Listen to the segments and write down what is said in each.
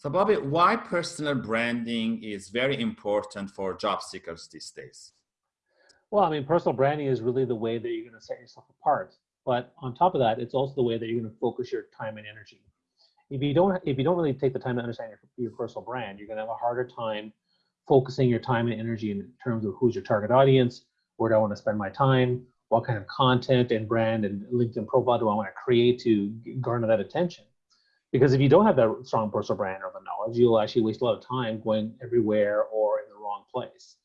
So Bobby, why personal branding is very important for job seekers these days? Well, I mean, personal branding is really the way that you're going to set yourself apart. But on top of that, it's also the way that you're going to focus your time and energy. If you don't, if you don't really take the time to understand your, your personal brand, you're going to have a harder time focusing your time and energy in terms of who's your target audience, where do I want to spend my time, what kind of content and brand and LinkedIn profile do I want to create to garner that attention. Because if you don't have that strong personal brand or the knowledge, you'll actually waste a lot of time going everywhere or in the wrong place.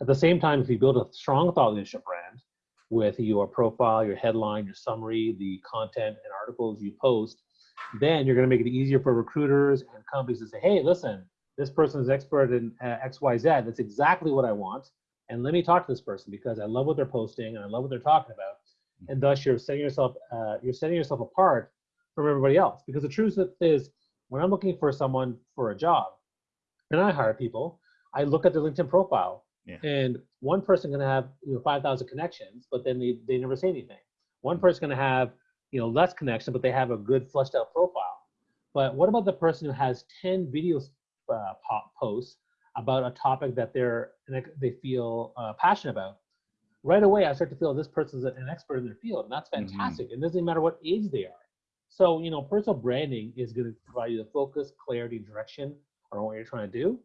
At the same time, if you build a strong thought leadership brand with your profile, your headline, your summary, the content and articles you post, then you're going to make it easier for recruiters and companies to say, hey, listen, this person is expert in uh, XYZ. That's exactly what I want. And let me talk to this person because I love what they're posting and I love what they're talking about. And thus you're setting yourself, uh, you're setting yourself apart from everybody else. Because the truth is, when I'm looking for someone for a job, and I hire people, I look at their LinkedIn profile. Yeah. And one person can have you know 5,000 connections, but then they, they never say anything. One person can have you know less connection, but they have a good fleshed out profile. But what about the person who has 10 video uh, posts about a topic that they're they feel uh, passionate about? Right away, I start to feel this person's an expert in their field, and that's mm-hmm. fantastic. Mm -hmm. It doesn't matter what age they are. So, you know, personal branding is going to provide you the focus, clarity, direction on what you're trying to do.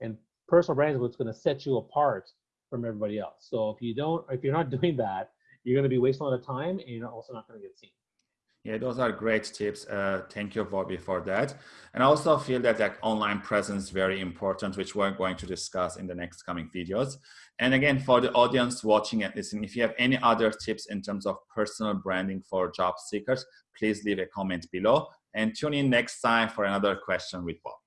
And personal branding is what's going to set you apart from everybody else. So if you don't, if you're not doing that, you're going to be wasting a lot of time and you're also not going to get seen. Yeah, those are great tips. Uh, thank you, Bobby, for that. And I also feel that that online presence is very important, which we're going to discuss in the next coming videos. And again, for the audience watching and listening, if you have any other tips in terms of personal branding for job seekers, please leave a comment below and tune in next time for another question with Bob.